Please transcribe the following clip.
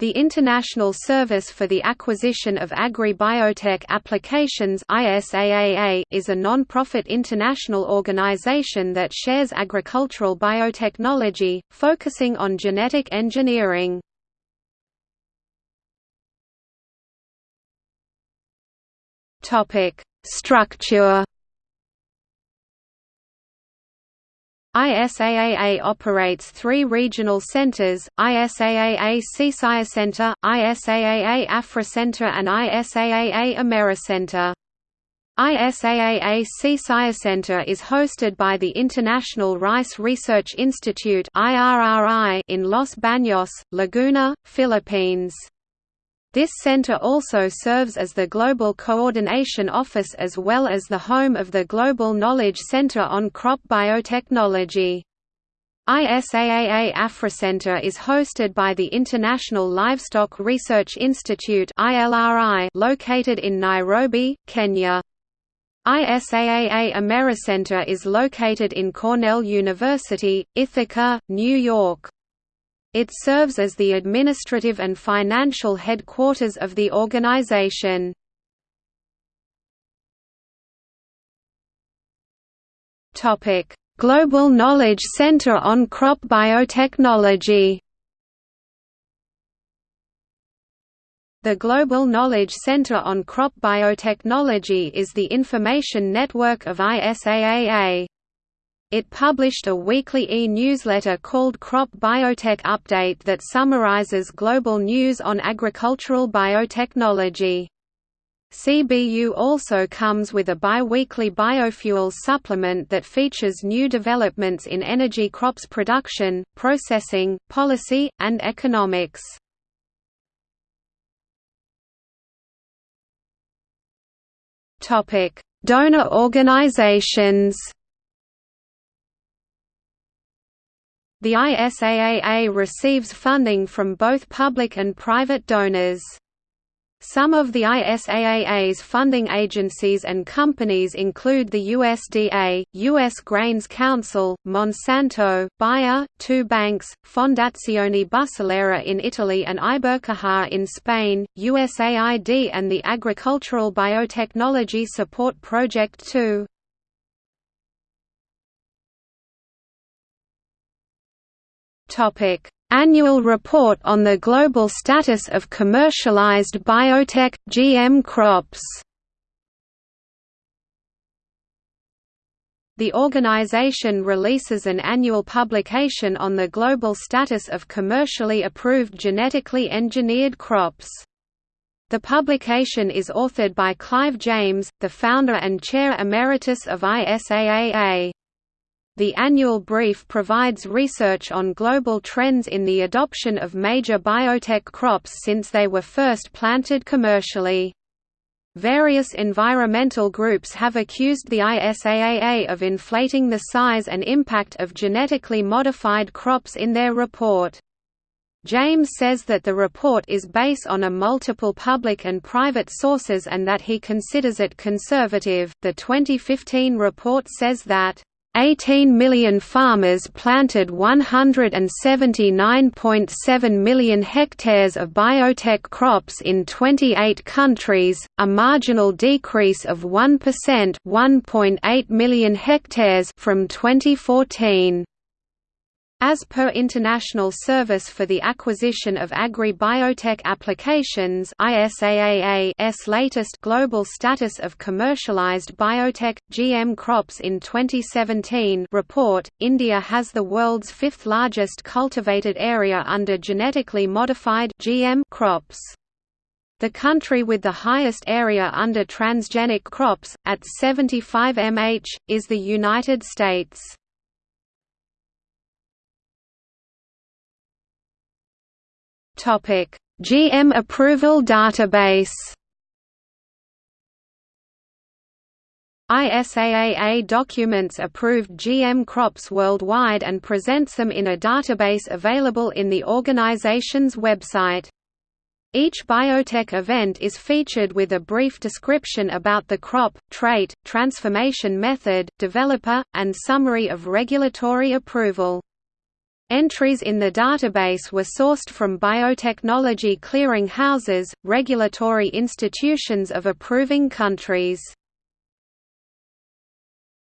The International Service for the Acquisition of Agri-Biotech Applications is a non-profit international organization that shares agricultural biotechnology, focusing on genetic engineering. Structure ISAAA operates three regional centers, ISAAA SEAsiaCenter, ISAAA AfriCenter and ISAAA AmeriCenter. ISAAA SEAsiaCenter is hosted by the International Rice Research Institute in Los Baños, Laguna, Philippines. This center also serves as the Global Coordination Office as well as the home of the Global Knowledge Center on Crop Biotechnology. ISAAA AfriCenter is hosted by the International Livestock Research Institute located in Nairobi, Kenya. ISAAA AmeriCenter is located in Cornell University, Ithaca, New York. It serves as the administrative and financial headquarters of the organization. Global Knowledge Center on Crop Biotechnology The Global Knowledge Center on Crop Biotechnology is the information network of ISAAA. It published a weekly e-newsletter called Crop Biotech Update that summarizes global news on agricultural biotechnology. CBU also comes with a bi-weekly biofuels supplement that features new developments in energy crops production, processing, policy, and economics. Donor organizations The ISAAA receives funding from both public and private donors. Some of the ISAAA's funding agencies and companies include the USDA, U.S. Grains Council, Monsanto, Bayer, two banks, Fondazione Bussolera in Italy and Ibercaja in Spain, USAID and the Agricultural Biotechnology Support Project 2. Topic: Annual report on the global status of commercialized biotech GM crops. The organization releases an annual publication on the global status of commercially approved genetically engineered crops. The publication is authored by Clive James, the founder and chair emeritus of ISAAA. The annual brief provides research on global trends in the adoption of major biotech crops since they were first planted commercially. Various environmental groups have accused the ISAAA of inflating the size and impact of genetically modified crops in their report. James says that the report is based on a multiple public and private sources and that he considers it conservative. The 2015 report says that 18 million farmers planted 179.7 million hectares of biotech crops in 28 countries, a marginal decrease of 1% 1.8 million hectares from 2014. As per International Service for the Acquisition of Agri-Biotech Applications ISAAA's latest Global Status of Commercialized Biotech, GM Crops in 2017 report, India has the world's fifth largest cultivated area under genetically modified GM crops. The country with the highest area under transgenic crops, at 75 mh, is the United States. Topic: GM approval database. ISAAA documents approved GM crops worldwide and presents them in a database available in the organization's website. Each biotech event is featured with a brief description about the crop, trait, transformation method, developer, and summary of regulatory approval. Entries in the database were sourced from biotechnology clearing houses, regulatory institutions of approving countries.